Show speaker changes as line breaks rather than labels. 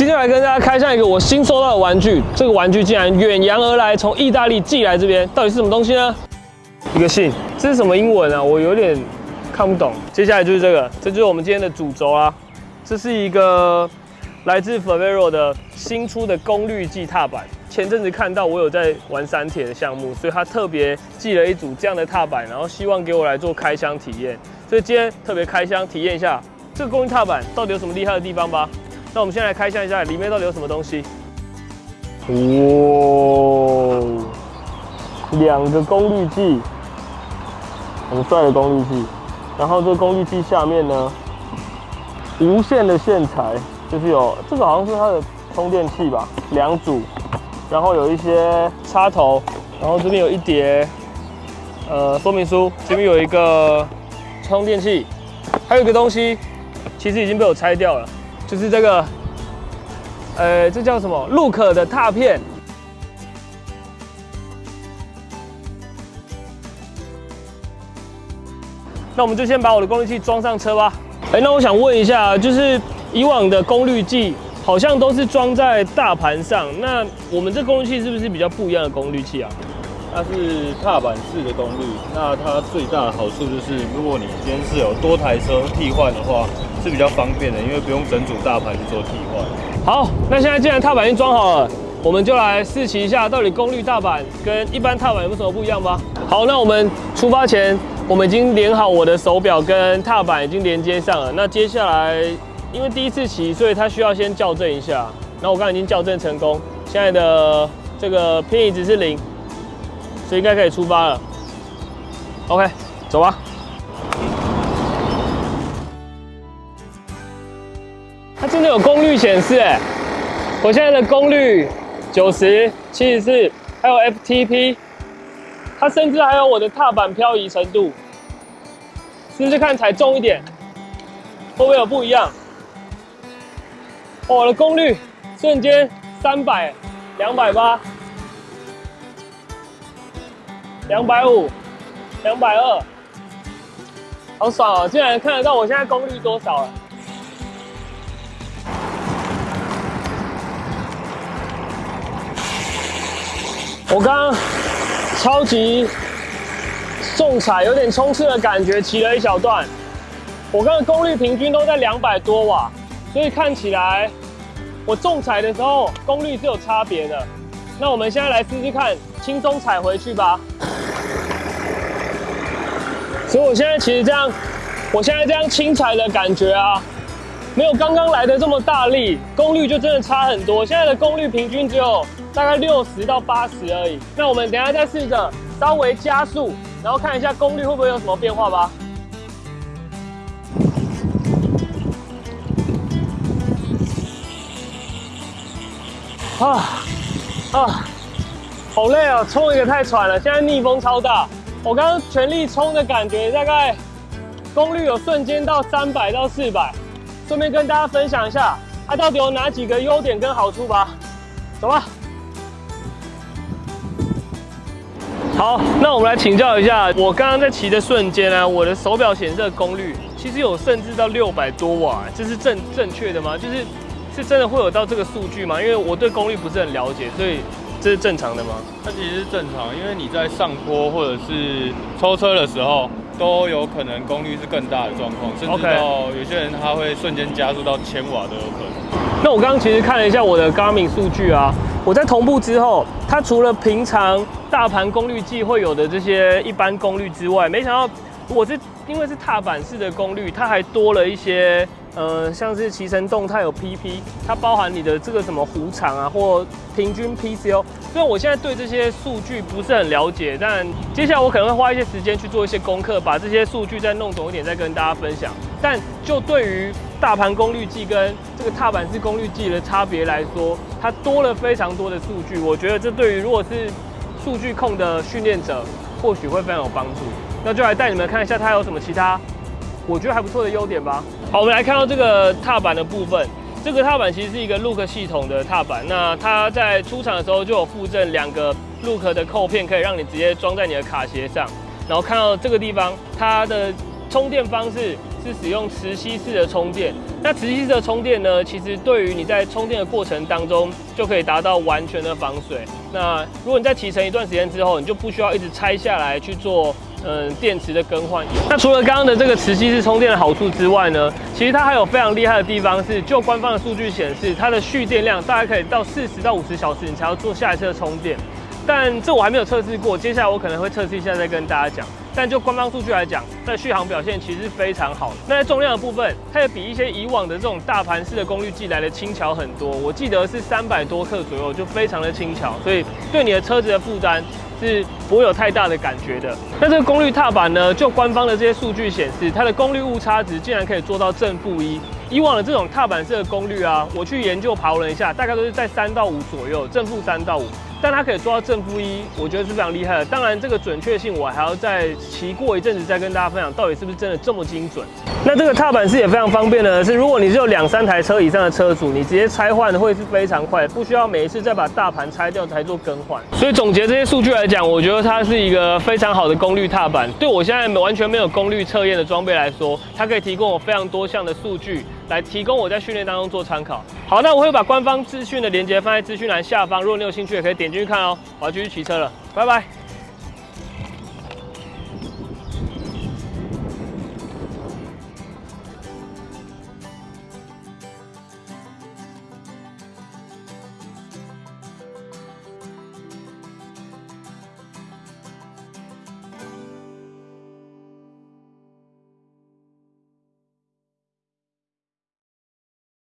今天来跟大家开箱一个我新收到的玩具，这个玩具竟然远洋而来，从意大利寄来这边，到底是什么东西呢？一个信，这是什么英文啊？我有点看不懂。接下来就是这个，这就是我们今天的主轴啊。这是一个来自 Favero 的新出的功率计踏板。前阵子看到我有在玩山铁的项目，所以他特别寄了一组这样的踏板，然后希望给我来做开箱体验。所以今天特别开箱体验一下这个功率踏板到底有什么厉害的地方吧。那我们先来开箱一下，里面到底有什么东西？哇，两个功率计，很帅的功率计。然后这个功率计下面呢，无线的线材，就是有这个好像是它的充电器吧，两组。然后有一些插头，然后这边有一叠呃说明书，这边有一个充电器，还有一个东西，其实已经被我拆掉了。就是这个，呃，这叫什么路可的踏片。那我们就先把我的功率器装上车吧。哎，那我想问一下，就是以往的功率计好像都是装在大盘上，那我们这功率器是不是比较不一样的功率器啊？
它是踏板式的功率，那它最大的好处就是，如果你今天是有多台车替换的话。是比较方便的，因为不用整组大盘去做替换。
好，那现在既然踏板已经装好了，我们就来试骑一下，到底功率踏板跟一般踏板有什么不一样吧。好，那我们出发前，我们已经连好我的手表跟踏板已经连接上了。那接下来，因为第一次骑，所以它需要先校正一下。那我刚刚已经校正成功，现在的这个偏移值是零，所以应该可以出发了。OK，走吧。它真的有功率显示哎！我现在的功率九十七十四，还有 FTP，它甚至还有我的踏板漂移程度，试试看踩重一点，会不会有不一样？我的功率瞬间三百、两百八、两百五、两百二，好爽哦！竟然看得到我现在功率多少了。我刚超级重踩，有点冲刺的感觉，骑了一小段。我刚刚功率平均都在两百多瓦，所以看起来我重踩的时候功率是有差别的。那我们现在来试试看，轻松踩回去吧。所以我现在其实这样，我现在这样轻踩的感觉啊，没有刚刚来的这么大力，功率就真的差很多。现在的功率平均只有。大概六十到八十而已。那我们等下再试着稍微加速，然后看一下功率会不会有什么变化吧。啊啊，好累啊！冲一个太喘了，现在逆风超大。我刚刚全力冲的感觉，大概功率有瞬间到三百到四百。顺便跟大家分享一下，它到底有哪几个优点跟好处吧。走吧。好，那我们来请教一下，我刚刚在骑的瞬间呢，我的手表显示的功率其实有甚至到六百多瓦，这是正正确的吗？就是是真的会有到这个数据吗？因为我对功率不是很了解，所以这是正常的吗？
它其实是正常，因为你在上坡或者是抽车的时候，都有可能功率是更大的状况，甚至到有些人他会瞬间加速到千瓦都有可能。
那我刚刚其实看了一下我的 Garmin 数据啊。我在同步之后，它除了平常大盘功率计会有的这些一般功率之外，没想到我是因为是踏板式的功率，它还多了一些，呃，像是骑乘动态有 PP，它包含你的这个什么弧长啊，或平均 PCO。虽然我现在对这些数据不是很了解，但接下来我可能会花一些时间去做一些功课，把这些数据再弄懂一点，再跟大家分享。但就对于大盘功率计跟这个踏板式功率计的差别来说，它多了非常多的数据。我觉得这对于如果是数据控的训练者，或许会非常有帮助。那就来带你们看一下它有什么其他我觉得还不错的优点吧。好，我们来看到这个踏板的部分。这个踏板其实是一个 Look 系统的踏板。那它在出厂的时候就有附赠两个 Look 的扣片，可以让你直接装在你的卡鞋上。然后看到这个地方，它的充电方式是使用磁吸式的充电。那磁吸式的充电呢，其实对于你在充电的过程当中，就可以达到完全的防水。那如果你在骑乘一段时间之后，你就不需要一直拆下来去做。嗯，电池的更换。那除了刚刚的这个磁吸式充电的好处之外呢，其实它还有非常厉害的地方是，就官方的数据显示，它的蓄电量大概可以到四十到五十小时，你才要做下一次的充电。但这我还没有测试过，接下来我可能会测试一下再跟大家讲。但就官方数据来讲，它的续航表现其实是非常好的。那在重量的部分，它也比一些以往的这种大盘式的功率计来的轻巧很多。我记得是三百多克左右，就非常的轻巧，所以对你的车子的负担。是不会有太大的感觉的。那这个功率踏板呢？就官方的这些数据显示，它的功率误差值竟然可以做到正负一。以往的这种踏板式的功率啊，我去研究刨了一下，大概都是在三到五左右，正负三到五。但它可以做到正负一，我觉得是非常厉害的。当然，这个准确性我还要再骑过一阵子再跟大家分享，到底是不是真的这么精准。那这个踏板式也非常方便的是，如果你是有两三台车以上的车主，你直接拆换会是非常快，不需要每一次再把大盘拆掉才做更换。所以总结这些数据来讲，我觉得它是一个非常好的功率踏板。对我现在完全没有功率测验的装备来说，它可以提供我非常多项的数据。来提供我在训练当中做参考。好，那我会把官方资讯的链接放在资讯栏下方，如果你有兴趣，也可以点进去看哦。我要继续骑车了，拜拜。